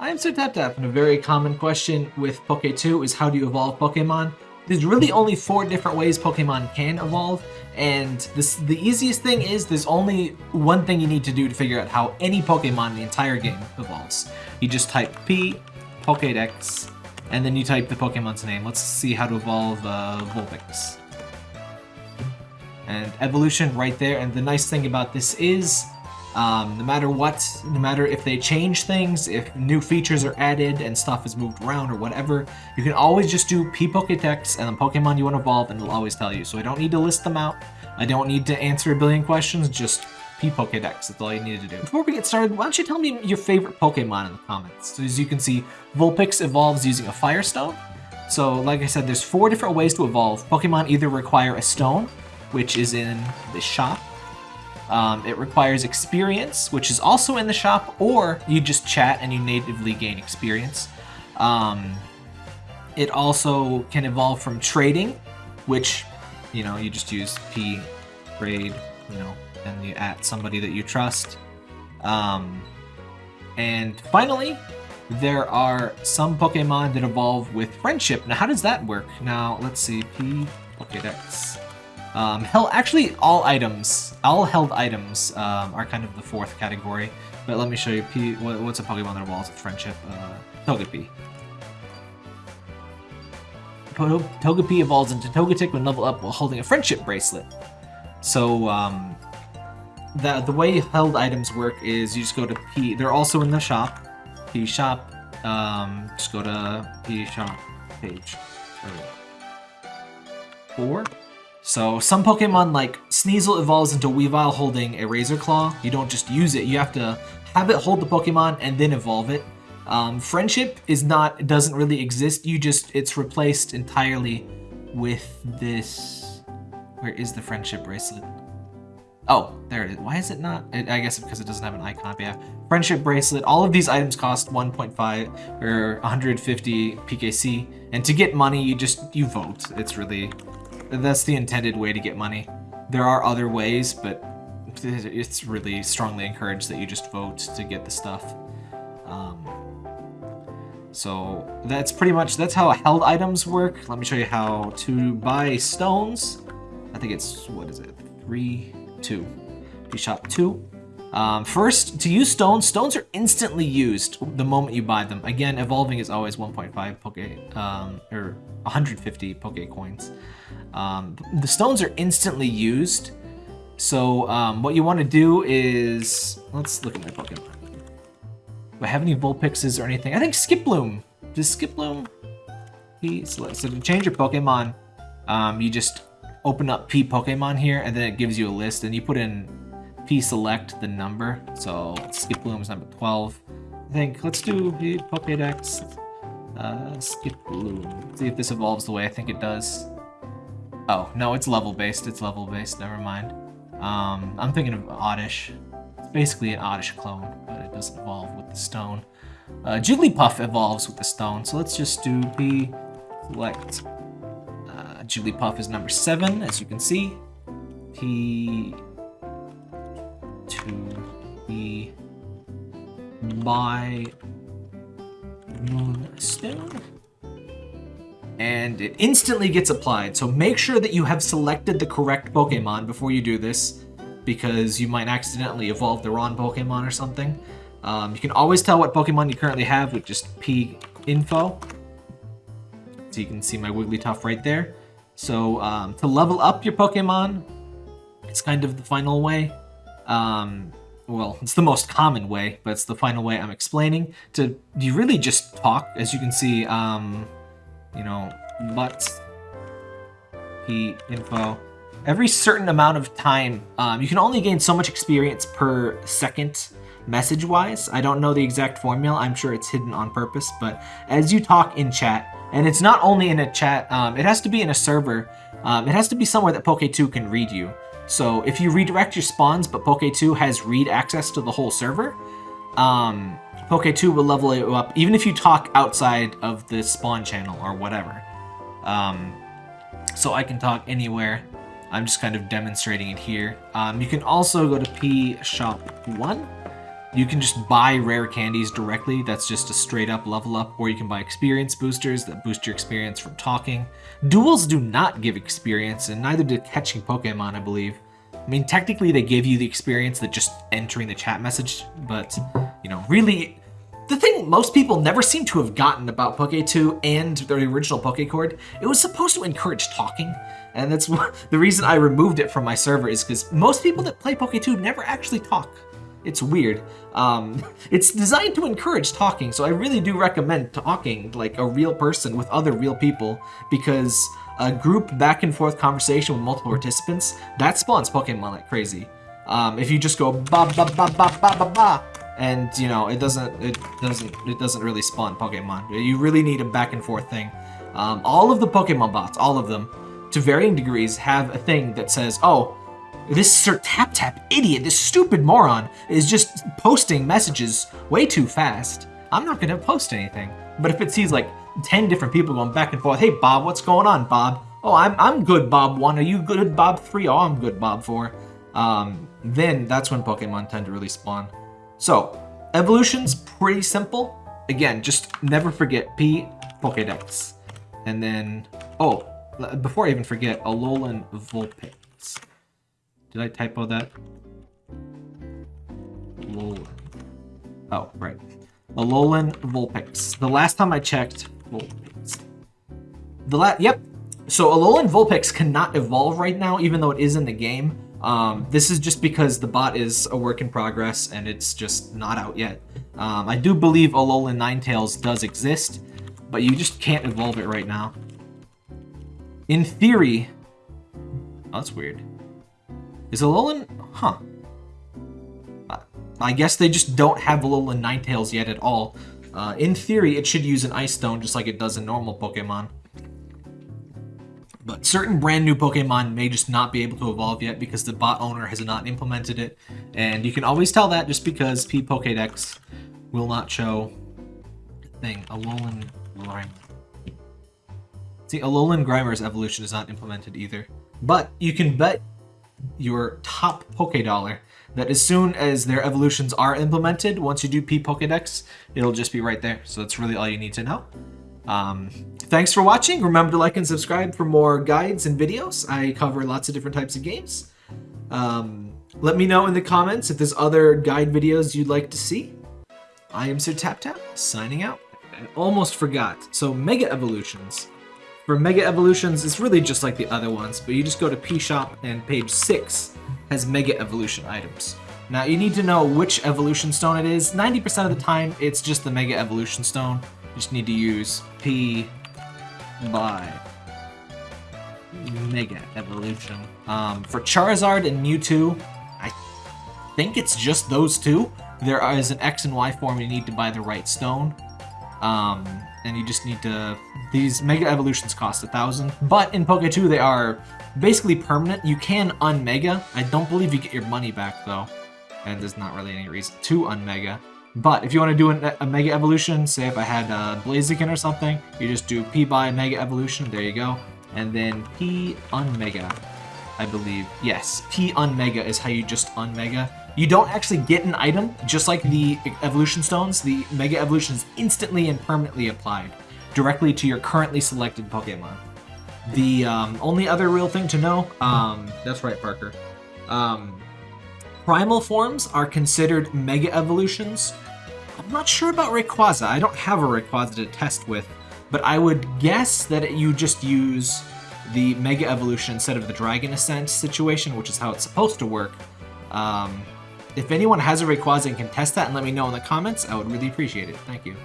I am Sir Tap Tap, and a very common question with Poke2 is how do you evolve Pokemon? There's really only four different ways Pokemon can evolve, and this the easiest thing is there's only one thing you need to do to figure out how any Pokemon in the entire game evolves. You just type P, Pokedex, and then you type the Pokemon's name. Let's see how to evolve uh, Vulpix. And evolution right there, and the nice thing about this is um, no matter what, no matter if they change things, if new features are added and stuff is moved around or whatever, you can always just do P Pokedex and the Pokemon you want to evolve and it'll always tell you. So I don't need to list them out. I don't need to answer a billion questions, just P Pokedex. That's all you need to do. Before we get started, why don't you tell me your favorite Pokemon in the comments? So as you can see, Vulpix evolves using a Fire Stone. So like I said, there's four different ways to evolve. Pokemon either require a stone, which is in the shop, um, it requires experience, which is also in the shop, or you just chat and you natively gain experience. Um, it also can evolve from trading, which, you know, you just use P, trade, you know, and you at somebody that you trust. Um, and finally, there are some Pokemon that evolve with friendship. Now, how does that work? Now, let's see. P, Pokedex. Um, hell, actually, all items, all held items um, are kind of the fourth category. But let me show you. P, what, what's a Pokemon that evolves with friendship? Uh, Togepi. Togepi evolves into Togetic when level up while holding a friendship bracelet. So, um, the, the way held items work is you just go to P. They're also in the shop. P shop. Um, just go to P shop page. Four. So some Pokemon like Sneasel evolves into Weavile holding a Razor Claw. You don't just use it, you have to have it hold the Pokemon and then evolve it. Um, friendship is not, doesn't really exist, you just, it's replaced entirely with this, where is the friendship bracelet? Oh, there it is. Why is it not? I guess because it doesn't have an icon. But yeah, friendship bracelet. All of these items cost 1.5 or 150 PKC, and to get money, you just you vote. It's really that's the intended way to get money. There are other ways, but it's really strongly encouraged that you just vote to get the stuff. Um, so that's pretty much, that's how held items work. Let me show you how to buy stones. I think it's, what is it? Three, two. You shop two. Um, first, to use stones, stones are instantly used the moment you buy them. Again, evolving is always 1.5 Poke, um, or 150 Poke coins. Um, the stones are instantly used. So um, what you want to do is, let's look at my Pokemon. Do I have any Vulpixes or anything? I think Skiploom. Does Skiploom? So to change your Pokemon, um, you just open up P Pokemon here, and then it gives you a list, and you put in P select the number. So Skiploom is number 12. I think let's do Pokedex. Uh, skip Skiploom. See if this evolves the way I think it does. Oh, no, it's level-based. It's level-based. Never mind. Um, I'm thinking of Oddish. It's basically an Oddish clone, but it doesn't evolve with the stone. Uh, Jigglypuff evolves with the stone, so let's just do P select. Uh, Jigglypuff is number 7, as you can see. P... 2... P... My... Moonstone? and it instantly gets applied. So make sure that you have selected the correct Pokemon before you do this, because you might accidentally evolve the wrong Pokemon or something. Um, you can always tell what Pokemon you currently have with just P info. So you can see my Wigglytuff right there. So um, to level up your Pokemon, it's kind of the final way. Um, well, it's the most common way, but it's the final way I'm explaining. To You really just talk, as you can see, um, you know, but P info. Every certain amount of time, um, you can only gain so much experience per second message-wise. I don't know the exact formula. I'm sure it's hidden on purpose, but as you talk in chat, and it's not only in a chat, um, it has to be in a server. Um, it has to be somewhere that Poke2 can read you. So if you redirect your spawns, but Poke2 has read access to the whole server, um, Poke2 will level you up, even if you talk outside of the spawn channel or whatever. Um, so I can talk anywhere. I'm just kind of demonstrating it here. Um, you can also go to P Shop 1. You can just buy rare candies directly, that's just a straight up level up, or you can buy experience boosters that boost your experience from talking. Duels do not give experience, and neither did catching Pokemon, I believe. I mean, technically they give you the experience that just entering the chat message, but, you know, really, the thing most people never seem to have gotten about Poke 2 and the original Pokecord, it was supposed to encourage talking, and that's the reason I removed it from my server is because most people that play Poke 2 never actually talk. It's weird. Um, it's designed to encourage talking, so I really do recommend talking like a real person with other real people because a group back and forth conversation with multiple participants, that spawns Pokemon like crazy. Um, if you just go ba ba ba ba ba ba ba, and you know it doesn't it doesn't it doesn't really spawn Pokemon. You really need a back and forth thing. Um, all of the Pokemon bots, all of them, to varying degrees, have a thing that says, "Oh, this Sir Tap Tap idiot, this stupid moron, is just posting messages way too fast. I'm not gonna post anything. But if it sees like 10 different people going back and forth, hey Bob, what's going on, Bob? Oh, I'm, I'm good, Bob 1. Are you good, Bob 3? Oh, I'm good, Bob 4. Um, then that's when Pokemon tend to really spawn. So, evolution's pretty simple. Again, just never forget P Pokedex. And then, oh, before I even forget, Alolan Vulpix. Did I typo that? Alolan. Oh, right. Alolan Vulpix. The last time I checked, Vulpix. The la yep. So Alolan Vulpix cannot evolve right now, even though it is in the game. Um, this is just because the bot is a work in progress and it's just not out yet. Um, I do believe Alolan Ninetales does exist, but you just can't evolve it right now. In theory... Oh, that's weird. Is Alolan... Huh. I guess they just don't have Alolan Ninetales yet at all. Uh, in theory, it should use an Ice Stone just like it does in normal Pokemon. But certain brand new Pokemon may just not be able to evolve yet because the bot owner has not implemented it. And you can always tell that just because P Pokedex will not show thing. Alolan Grimer. See, Alolan Grimer's evolution is not implemented either. But you can bet your top Poké Dollar that as soon as their evolutions are implemented, once you do P Pokedex, it'll just be right there. So that's really all you need to know. Um, thanks for watching. Remember to like and subscribe for more guides and videos. I cover lots of different types of games. Um, let me know in the comments if there's other guide videos you'd like to see. I am Sir Tap Tap, signing out. I almost forgot. So Mega Evolutions. For Mega Evolutions, it's really just like the other ones, but you just go to P-Shop and page 6 has Mega Evolution items. Now you need to know which Evolution Stone it is. 90% of the time, it's just the Mega Evolution Stone. You just need to use P buy Mega Evolution. Um, for Charizard and Mewtwo, I think it's just those two. There is an X and Y form you need to buy the right stone. Um, and you just need to... These Mega Evolutions cost a thousand, but in Poke 2 they are basically permanent. You can unmega. I don't believe you get your money back though, and there's not really any reason to unmega. But if you want to do a, a Mega Evolution, say if I had uh, Blaziken or something, you just do P buy Mega Evolution, there you go. And then P Unmega, I believe. Yes, P Unmega is how you just Unmega. You don't actually get an item, just like the Evolution Stones, the Mega Evolution is instantly and permanently applied directly to your currently selected Pokemon. The um, only other real thing to know, um, that's right, Parker. Um, primal forms are considered Mega Evolutions. I'm not sure about Rayquaza. I don't have a Rayquaza to test with, but I would guess that you just use the Mega Evolution instead of the Dragon Ascent situation, which is how it's supposed to work. Um, if anyone has a Rayquaza and can test that and let me know in the comments, I would really appreciate it. Thank you.